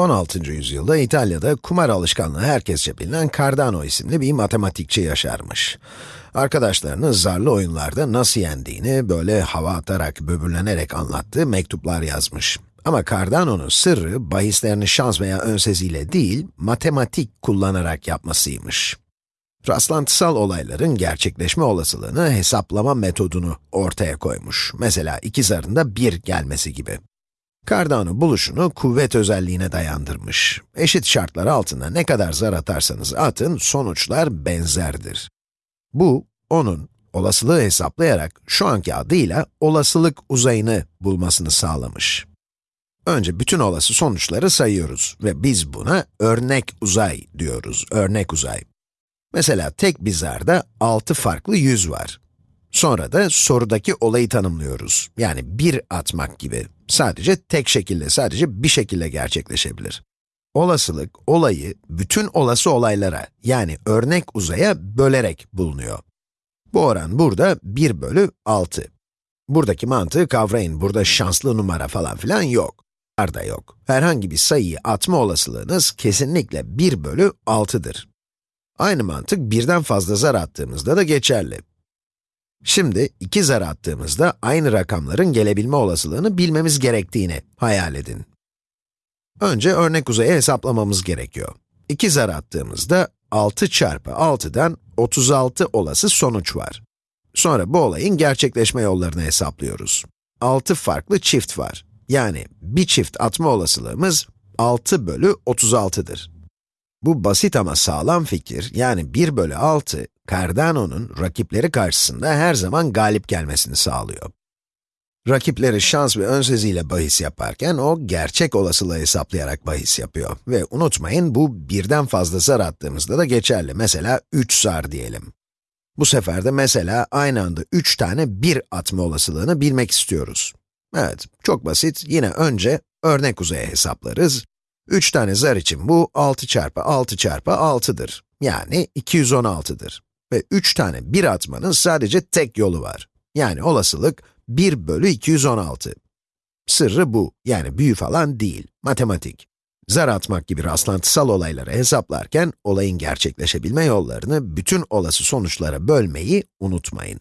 16. yüzyılda İtalya'da kumar alışkanlığı herkesçe bilinen Cardano isimli bir matematikçi yaşarmış. Arkadaşlarını zarlı oyunlarda nasıl yendiğini böyle hava atarak, böbürlenerek anlattığı mektuplar yazmış. Ama Cardano'nun sırrı, bahislerini şans veya önseziyle değil, matematik kullanarak yapmasıymış. Rastlantısal olayların gerçekleşme olasılığını hesaplama metodunu ortaya koymuş. Mesela iki zarında 1 gelmesi gibi. Cardano buluşunu kuvvet özelliğine dayandırmış. Eşit şartlar altında ne kadar zar atarsanız atın, sonuçlar benzerdir. Bu, onun olasılığı hesaplayarak şu anki adıyla olasılık uzayını bulmasını sağlamış. Önce bütün olası sonuçları sayıyoruz ve biz buna örnek uzay diyoruz, örnek uzay. Mesela tek bir zarda 6 farklı yüz var. Sonra da sorudaki olayı tanımlıyoruz. Yani bir atmak gibi. Sadece tek şekilde, sadece bir şekilde gerçekleşebilir. Olasılık, olayı bütün olası olaylara, yani örnek uzaya bölerek bulunuyor. Bu oran burada 1 bölü 6. Buradaki mantığı kavrayın, burada şanslı numara falan filan yok. Da yok. Herhangi bir sayıyı atma olasılığınız kesinlikle 1 bölü 6'dır. Aynı mantık birden fazla zar attığımızda da geçerli. Şimdi iki zar attığımızda aynı rakamların gelebilme olasılığını bilmemiz gerektiğini hayal edin. Önce örnek uzayı hesaplamamız gerekiyor. İki zar attığımızda 6 çarpı 6'dan 36 olası sonuç var. Sonra bu olayın gerçekleşme yollarını hesaplıyoruz. 6 farklı çift var. Yani bir çift atma olasılığımız 6 bölü 36'dır. Bu basit ama sağlam fikir, yani 1 bölü 6, Cardano'nun rakipleri karşısında her zaman galip gelmesini sağlıyor. Rakipleri şans ve önseziyle bahis yaparken, o gerçek olasılığı hesaplayarak bahis yapıyor. Ve unutmayın, bu birden fazla zar attığımızda da geçerli. Mesela 3 zar diyelim. Bu sefer de mesela aynı anda 3 tane 1 atma olasılığını bilmek istiyoruz. Evet, çok basit. Yine önce örnek uzaya hesaplarız. 3 tane zar için bu 6 çarpı 6 çarpı 6'dır. Yani 216'dır. Ve 3 tane 1 atmanın sadece tek yolu var. Yani olasılık 1 bölü 216. Sırrı bu. Yani büyü falan değil. Matematik. Zar atmak gibi rastlantısal olayları hesaplarken, olayın gerçekleşebilme yollarını bütün olası sonuçlara bölmeyi unutmayın.